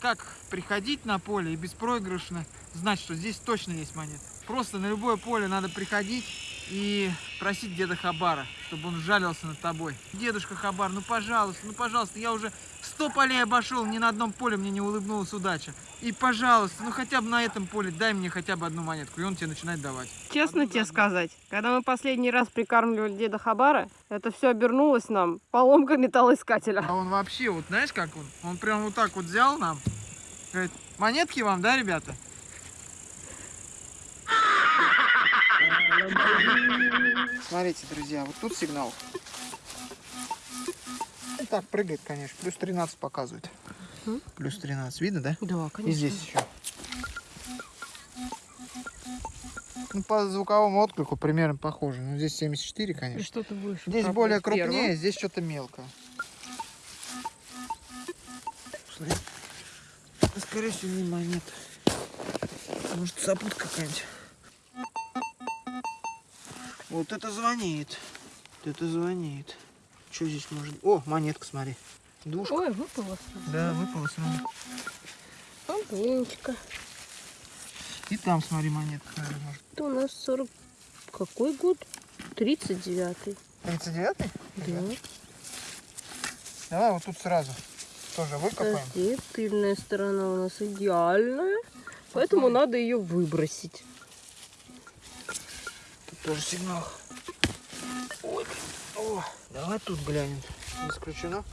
Как приходить на поле и беспроигрышно знать, что здесь точно есть монет. Просто на любое поле надо приходить и просить деда Хабара, чтобы он жалился над тобой. Дедушка Хабар, ну пожалуйста, ну пожалуйста, я уже сто полей обошел, ни на одном поле мне не улыбнулась удача. И пожалуйста, ну хотя бы на этом поле дай мне хотя бы одну монетку. И он тебе начинает давать. Честно Одну тебе одну. сказать, когда мы последний раз прикармливали деда Хабара, это все обернулось нам поломкой металлоискателя. А он вообще, вот знаешь как он? Он прям вот так вот взял нам, говорит, монетки вам, да, ребята? Смотрите, друзья, вот тут сигнал. Так, прыгает, конечно. Плюс 13 показывает. Мгм. Плюс 13. Видно, да? Да, И здесь еще. Ну, по звуковому отклику примерно похоже. Ну, здесь 74, конечно. Что-то выше. Здесь более с первого. крупнее, здесь что-то мелкое. Смотри. Это, Скорее всего, не монета. Может, запутка какая-нибудь. Вот это звонит. Вот это звонит. Что здесь может... О, монетка, смотри. Душка. Ой, выпало. Да, выпала, смотри. Половиночка. И там, смотри, монетка, наверное, может. Это у нас 40... Какой год? 39-й. 39-й? Да. Давай вот тут сразу. Тоже выкопаем. Подожди, тыльная сторона у нас идеальная. Поэтому надо ее выбросить. Тут тоже сигнал. Ой. О, давай тут глянем. Не исключено.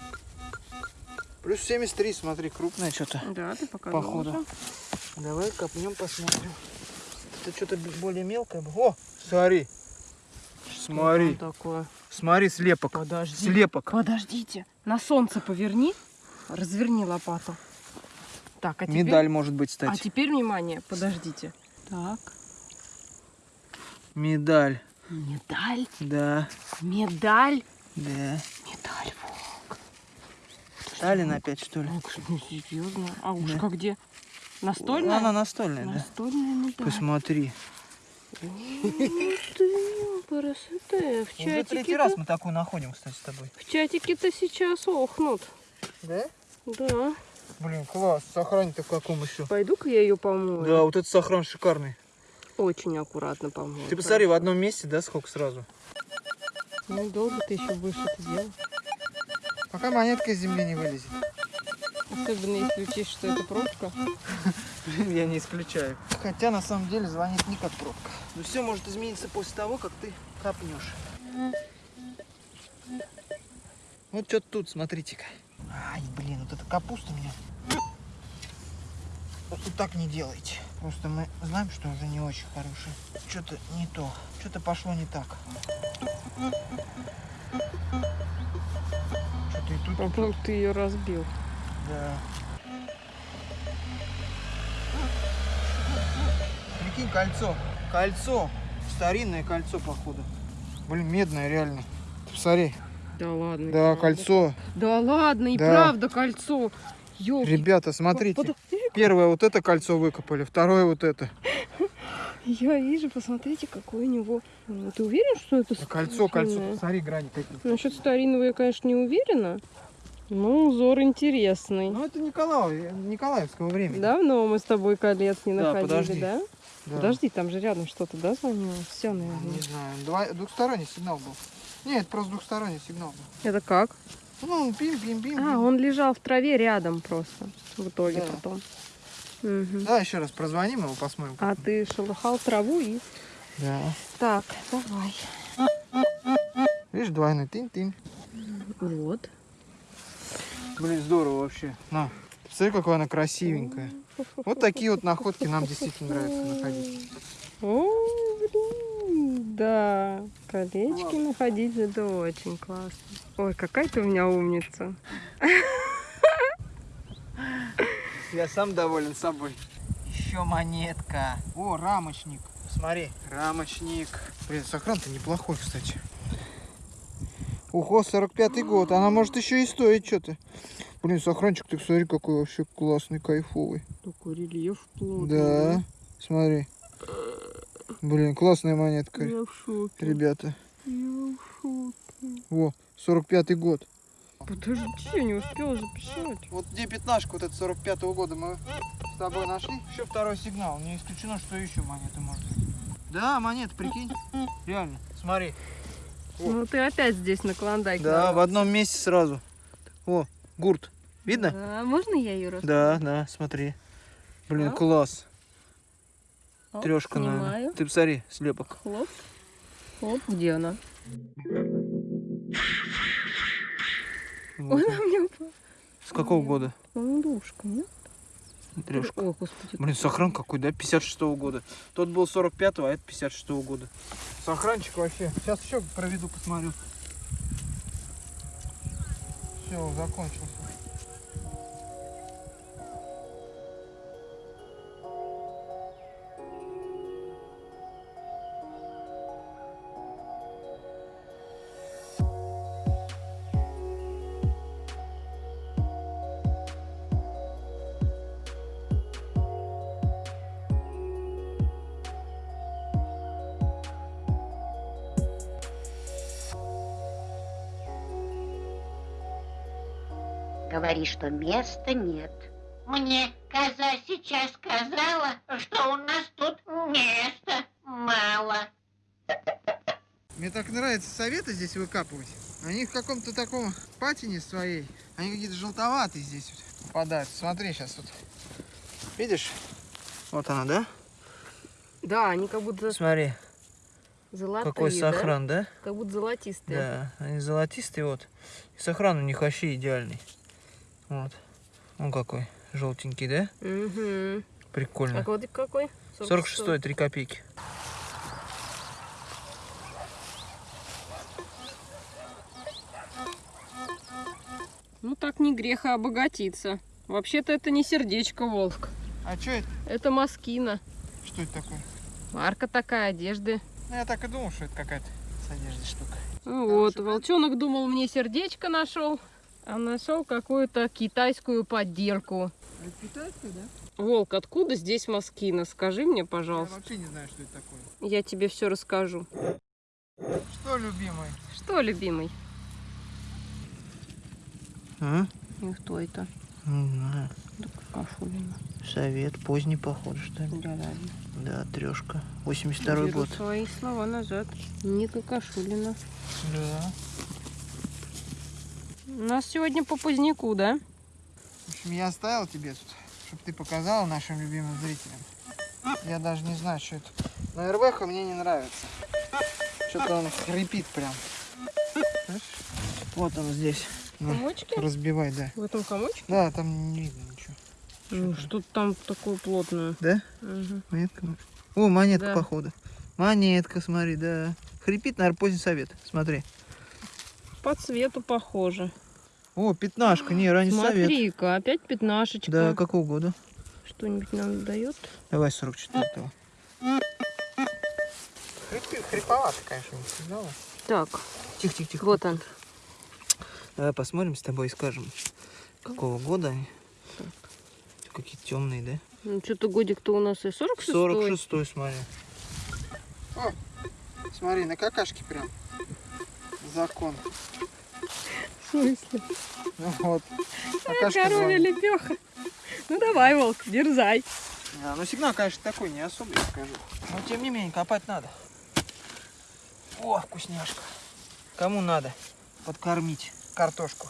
Плюс 73, смотри, крупное что-то. Да, ты показывал. Походу. уже. Давай копнем, посмотрим. Это что-то более мелкое. О, смотри. Смотри, такое? смотри, слепок. Подожди. Слепок. Подождите. На солнце поверни. Разверни лопату. Так, а теперь... Медаль может быть, А кстати. теперь, внимание, подождите. Так. Медаль. Медаль. Да, Медаль. да. Медаль. Волк. Сталин опять, что ли? Ох, ну серьезно. А уж Да. где? Настольная? Она настольная, да? Настольная медаль. Посмотри. Красота. В Уже третий раз мы такую находим, кстати, с тобой. В чатике-то сейчас охнут. Да? Да. Блин, класс. Сохрань-то в каком еще? Пойду-ка я ее помою. Да, вот этот сохран шикарный. Очень аккуратно помою. Ты посмотри, в одном месте, да, сколько сразу? Ну, долго ты еще будешь это делать. Пока монетка из земли не вылезет. Особенно если учесть, что это пробка. Я не исключаю. Хотя на самом деле звонит не как пробка. Но все может измениться после того, как ты копнешь. Вот что тут, смотрите-ка. Ай, блин, вот эта капуста меня. Вот так не делайте. Просто мы знаем, что уже не очень хорошее. Что-то не то. Что-то пошло не так. Что-то и тут, По-моему, ты ее разбил. да. Прикинь, кольцо. Кольцо. Старинное кольцо, походу. Блин, медное реально. Посмотри. Да ладно. Да, правда. кольцо. Да ладно, и Да. правда кольцо. Ёлки. Ребята, смотрите. Подожди, Первое вот это кольцо выкопали, второе вот это. Я вижу, посмотрите, какой у него. Ну, Ты уверен, что это Да Кольцо, кольцо. Посмотри, грани какие. Насчет старинного я, конечно, не уверена. Но узор интересный. Ну, это Николаев, Николаевского времени. Давно мы с тобой колец не Да, находили, подожди. да? Да. Подожди, там же рядом что-то, да, звонило? Все, Не наверное. знаю, два- двухсторонний сигнал был. Нет, просто двухсторонний сигнал был. Это как? Ну, пим-пим-пим. А, он лежал в траве рядом просто. В итоге Да. потом. Мгм. Да, еще раз прозвоним его, посмотрим. А ты шелыхал траву и... Да. Так, давай. Видишь, двойной тынь-тынь. Вот. Блин, здорово вообще. На. Смотри, какая она красивенькая. Вот такие вот находки нам действительно нравится находить. О, блин, да. Колечки находить это очень классно. Ой, какая ты у меня умница. Я сам доволен собой. Еще монетка. О, рамочник. Смотри, рамочник. Блин, сохран-то неплохой, кстати. Ого, 45-й год. Она может еще и стоить что-то. Блин, сохранчик, ты смотри, какой вообще классный, кайфовый. Такой рельеф плотный. Да, смотри. Блин, классная монетка, Я в шоке. ребята. Я в шоке. Во, 45-й год. Подожди, я не успела записать. Вот где пятнашка вот это 45 года мы с тобой нашли. Еще второй сигнал. Не исключено, что еще монеты может быть. Да, монеты, прикинь. Реально. Смотри. О. Ну ты опять здесь на клондайк. Да, в нарвался. одном месте сразу. О, гурт. Видно? Да, можно я ее раскрою? Да, да, смотри. Блин, Да? класс. Оп, Трешка, наверное. Ты посмотри, слепок. Хлоп. Хлоп, где она? Вот. Она мне упала. С какого года? Ну, душка, нет? Трешка. Ой, господи. Блин, сохран какой, да? 56-го года. Тот был 45-го, а это 56-го года. Сохранчик вообще. Сейчас еще проведу, посмотрю. Все, закончился. Говори, что места нет. Мне коза сейчас сказала, что у нас тут места мало. Мне так нравится советы здесь выкапывать. Они в каком-то таком патине своей. Они какие-то желтоватые здесь вот попадают. Смотри сейчас вот. Видишь? Вот она, да? Да, они как будто Смотри, золотые, какой да? сохран, да? Как будто золотистые. Да, они золотистые вот. И сохран у них вообще идеальный. Вот. Он какой. Желтенький, да? Угу. Прикольно. А кодик какой? 46 3 копейки. Ну так не грех, а обогатиться. Вообще-то это не сердечко, Волк. А что это? Это маскина. Что это такое? Марка такая, одежды. Ну, я так и думал, что это какая-то с одеждой штука. Ну вот, волчонок думал, мне сердечко нашел, а нашел какую-то китайскую подделку. Это китайская, да? Волк, откуда здесь маскина? Скажи мне, Я пожалуйста. вообще не знаю, что это такое. Я тебе все расскажу. Что, любимый? Что, любимый? А? И кто это? Не знаю. Да. Совет поздний, похоже, что ли? Да ладно. Да, трешка. 82 Беру год. свои слова назад. Не какашулина. Да. У нас сегодня по поздняку, да? В общем, я оставил тебе тут, чтобы ты показала нашим любимым зрителям. Я даже не знаю, что это. Но РВХ мне не нравится. Что-то он хрипит прям. Вот он здесь. На, Комочки? разбивай, да. В этом комочке? Да, там не видно ничего. Ну, что-то там такое плотное. Да? Мгм. Монетка. может? О, монетка, Да. походу. Монетка, смотри, да. Хрипит, наверное, поздний совет. Смотри. По цвету похоже. О, пятнашка, не, ранний совет. Смотри-ка, опять пятнашечка. Да, какого года? Что-нибудь нам дает? Давай 44-го. Хрипи, хриповато, конечно, не сказала. Так, Тихо, тихо, тихо. вот он. Давай посмотрим с тобой и скажем, какого года они. Какие темные, да? Ну, что-то годик-то у нас и 46 46 смотри. О, смотри, на какашке прям. Закон. Смысле? Ну вот. Коровья звонит. лепеха. Ну давай, волк, дерзай. А, ну сигнал, конечно, такой не особый, я скажу. Но тем не менее, копать надо. О, вкусняшка. Кому надо подкормить картошку?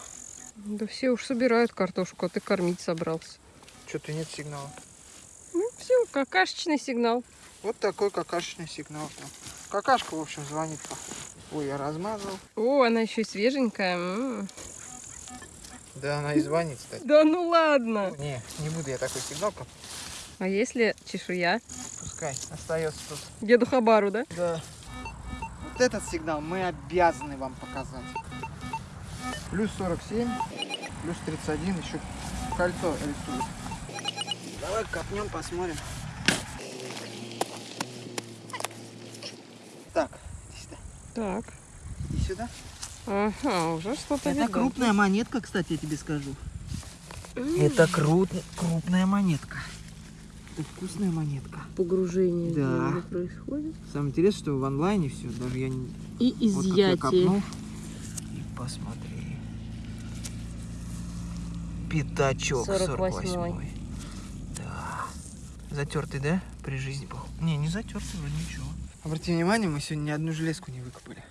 Да все уж собирают картошку, а ты кормить собрался. Что-то нет сигнала. Ну все, какашечный сигнал. Вот такой какашечный сигнал. Какашка, в общем, звонит. походу. Ой, я размазал. О, она еще и свеженькая. м. Да, она и звонит, кстати. Да ну ладно. Не, не буду я такой сигнал копать. А если чешуя? Пускай остается тут. Деду Хабару, да? Да. Вот этот сигнал мы обязаны вам показать. Плюс 47, плюс 31, еще кольцо рисует. Давай копнем, посмотрим. Так, иди сюда. Так. Иди сюда. Ага, уже что-то Это видать. крупная монетка, кстати, я тебе скажу. Это крут... крупная монетка. Это вкусная монетка. Погружение Да. происходит. Самое интересное, что в онлайне все, даже я не... И Вот изъятие. копнул. И посмотри. Пятачок 48-й. 48-й. Да. Затертый, да? При жизни, похоже. Не, не затертый, вроде ничего. Обрати внимание, мы сегодня ни одну железку не выкопали.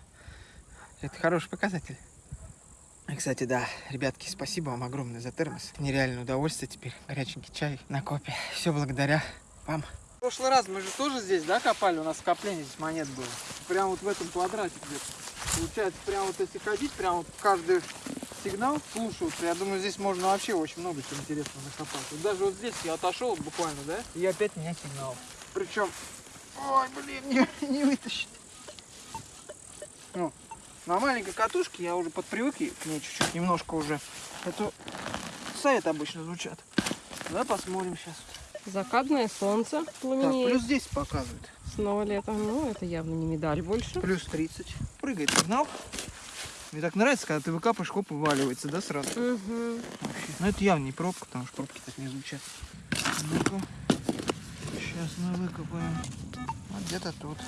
Это хороший показатель. И, кстати, да, ребятки, спасибо вам огромное за термос. Нереальное удовольствие теперь. Горяченький чай на копе. Все благодаря вам. В прошлый раз мы же тоже здесь, да, копали? У нас скопление здесь монет было. Прям вот в этом квадрате где-то. Получается, прям вот если ходить, прям вот каждый сигнал слушаться. Я думаю, здесь можно вообще очень много чего интересного накопать. Вот даже вот здесь я отошел буквально, да, и опять меня сигнал. Причем, ой, блин, не, не вытащить. Ну, на маленькой катушке я уже подпривык и к ней чуть-чуть немножко уже. Это сайт обычно звучат. Давай посмотрим сейчас. Закатное солнце Так, пламенеет. плюс 10 показывает. Снова летом. Ну, это явно не медаль больше. Плюс 30. Прыгает сигнал. Мне так нравится, когда ты выкапываешь, хоп, вываливается, да, сразу? Угу. Вообще. Но это явно не пробка, потому что пробки так не звучат. Ну-ка. Сейчас мы выкопаем. Вот где-то тут.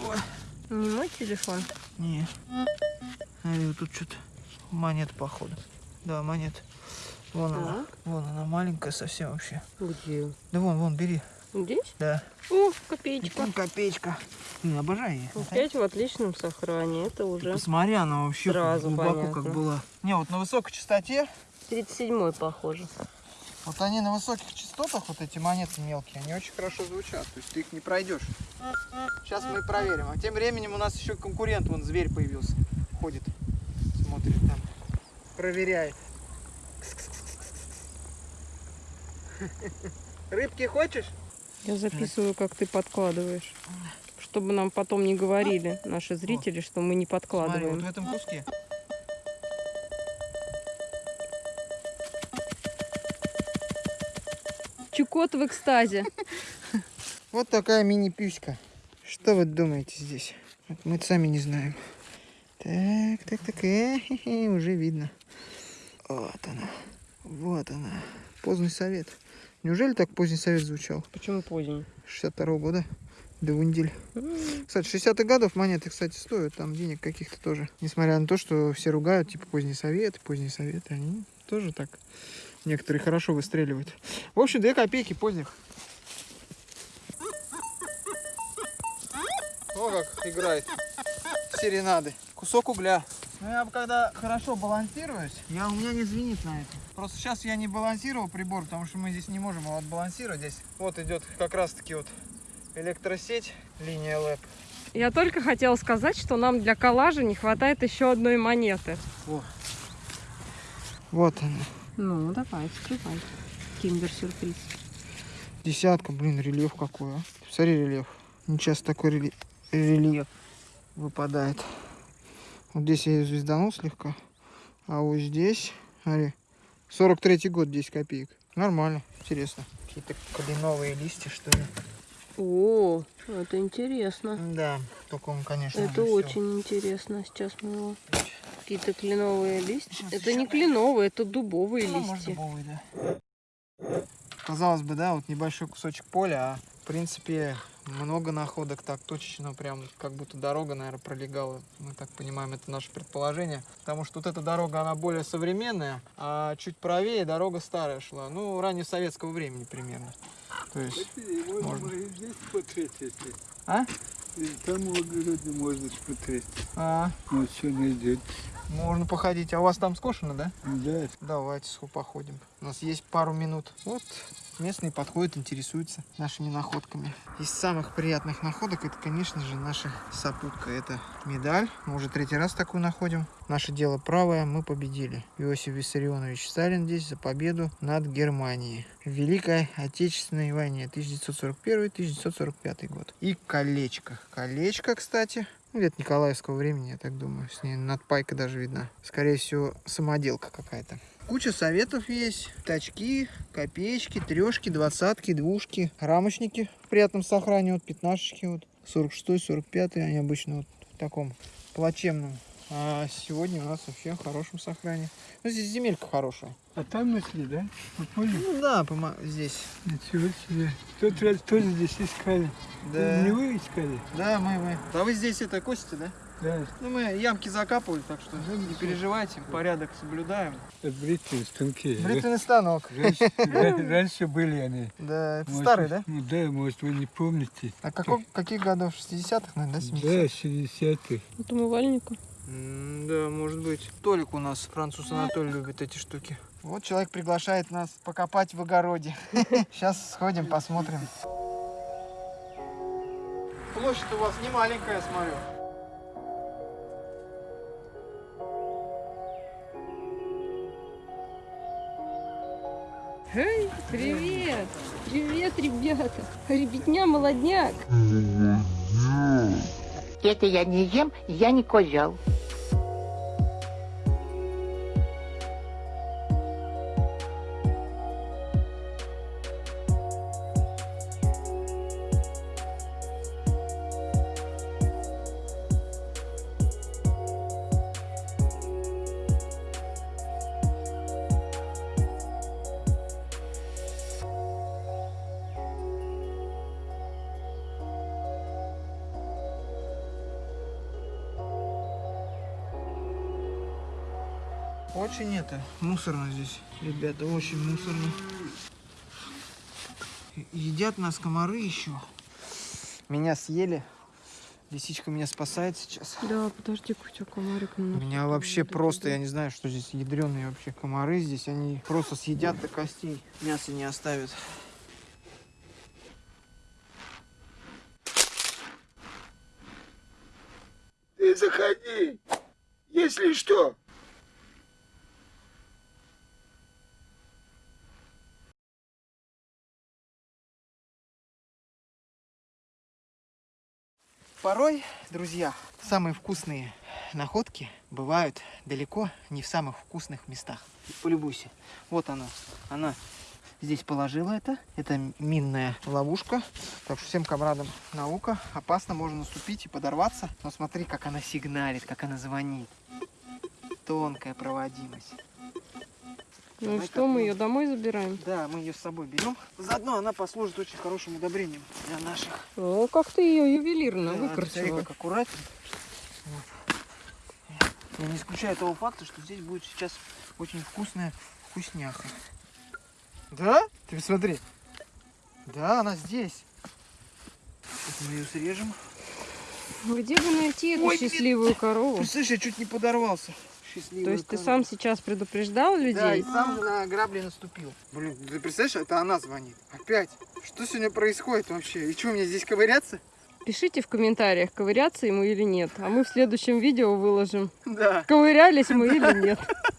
Ой, Не мой телефон. не. Вот тут что-то монет, походу. Да, монет. Вон она. Так. Вон она маленькая совсем вообще. Где? Да вон, вон, бери. Здесь? Да. О, копеечка. Вон копеечка. Блин, обожаю ее. Опять в отличном сохранении. Это уже Посмотри, она вообще Сразу глубоко понятно. как была. Не, вот на высокой частоте 37-й, похоже. Вот они на высоких частотах, вот эти монеты мелкие, они очень хорошо звучат. То есть ты их не пройдешь. Сейчас мы проверим. А тем временем у нас еще конкурент, вон зверь появился. Ходит, смотрит там, проверяет. Рыбки хочешь? Я записываю, как ты подкладываешь. Чтобы нам потом не говорили наши зрители, что мы не Смотри, вот подкладываем. в этом куске. Чукот в экстазе. Вот такая мини-пюська. Что вы думаете здесь? Вот мы сами не знаем. Так, так, так, э, хе, хе, уже видно. Вот она. Вот она. Поздний совет. Неужели так поздний совет звучал? Почему поздний? 62 года. До Вундель. Кстати, 60-х годов монеты, кстати, стоят там денег каких-то тоже. Несмотря на то, что все ругают, типа, поздний совет, поздний совет, они тоже так некоторые хорошо выстреливают. В общем, 2 копейки поздних. О, как играет серенады. Кусок угля. Ну, я когда хорошо балансируюсь, я, у меня не звенит на это. Просто сейчас я не балансировал прибор, потому что мы здесь не можем его отбалансировать. Здесь вот идет как раз-таки вот электросеть, линия ЛЭП. Я только хотела сказать, что нам для коллажа не хватает еще одной монеты. Во. Вот она. Ну, давай, вскрывай. Киндер-сюрприз. Десятка, блин, рельеф какой, а. Смотри, рельеф. Не часто такой рельеф выпадает. Вот здесь я ее звезданул слегка. А вот здесь, смотри, 43 год, 10 копеек. Нормально, интересно. Какие-то кленовые листья, что ли. О, это интересно. Да, только он, конечно, Это очень интересно. Сейчас мы его... Какие-то кленовые листья. Сейчас Это ещё. не кленовые, это дубовые Ну, может, листья. дубовый, да. Казалось бы, да, вот небольшой кусочек поля, а в принципе много находок так точечно, прям как будто дорога, наверное, пролегала. Мы так понимаем, это наше предположение. Потому что вот эта дорога, она более современная, а чуть правее дорога старая шла. Ну, ранее советского времени примерно. То есть, Можно, Можно. и здесь смотреть, если. а? И там в огороде можно смотреть. А, Вот что найдет. Можно походить. А у вас там скошено, да? Да, Давайте походим. У нас есть пару минут. Вот местные подходят, интересуются нашими находками. Из самых приятных находок это, конечно же, наша сопутка. Это медаль. Мы уже третий раз такую находим. Наше дело правое, мы победили. Иосиф Виссарионович Сталин здесь за победу над Германией. В Великой Отечественной войне 1941-1945 год. И колечко. Колечко, кстати, ну, где-то Николаевского времени, я так думаю. С ней надпайка даже видна. Скорее всего, самоделка какая-то. Куча советов есть. Тачки, копеечки, трешки, двадцатки, двушки, рамочники в приятном сохранении. Вот пятнашечки, вот 46 45 они обычно вот в таком плачевном. А сегодня у нас вообще в хорошем сохранении. Ну, здесь земелька хорошая. А там нашли, да? Вы поняли? Ну да, пома- здесь. Ничего себе. Тот раз тоже здесь искали. Да. Не вы искали? Да, мы, мы. А вы здесь это косите, да? Да, Ну, мы ямки закапывали, так что не переживайте, порядок соблюдаем. это бритвенные станки. Бритвенный станок. Раньше, ра- раньше были они. Да, это Может, старый, да? Ну да, может вы не помните. А каких годов? 60-х, наверное, да, 70-х? Да, 60-х. Вот умывальнику. Да, может быть. Толик у нас, француз Анатолий, любит эти штуки. Вот человек приглашает нас покопать в огороде. Сейчас сходим, посмотрим. Площадь у вас не маленькая, смотрю. Эй, привет! Привет, ребята! Ребятня, молодняк! Это я не ем, я не козел. Очень это, мусорно здесь, ребята, очень мусорно. Едят нас комары еще. Меня съели. Лисичка меня спасает сейчас. Да, подожди, у комарик. У меня вообще просто, я не знаю, что здесь ядреные вообще комары здесь. Они просто съедят до костей. Мясо не оставят. Ты заходи, если что. Порой, друзья, самые вкусные находки бывают далеко не в самых вкусных местах. Полюбуйся. Вот она. Она здесь положила это. Это минная ловушка. Так что всем комрадам наука. Опасно, можно наступить и подорваться. Но смотри, как она сигналит, как она звонит. Тонкая проводимость. Ну и что, мы ее домой забираем? Да, мы ее с собой берем. Заодно она послужит очень хорошим удобрением для наших О, как ты ее ювелирно Да, выкрасила. как аккуратно. Вот. Я не исключаю того факта, что здесь будет сейчас очень вкусная вкусняха. Да? Ты посмотри. Да, она здесь. Мы ее срежем. Где бы найти эту Ой, счастливую корову? Ты слышишь, я чуть не подорвался. Счастливая То есть ты сам сейчас предупреждал людей? Да, и сам же на грабли наступил. Блин, ты представляешь, это она звонит. Опять. Что сегодня происходит вообще? И что, мне здесь ковыряться? Пишите в комментариях, ковыряться ему или нет. А мы в следующем видео выложим, Да. ковырялись мы или нет.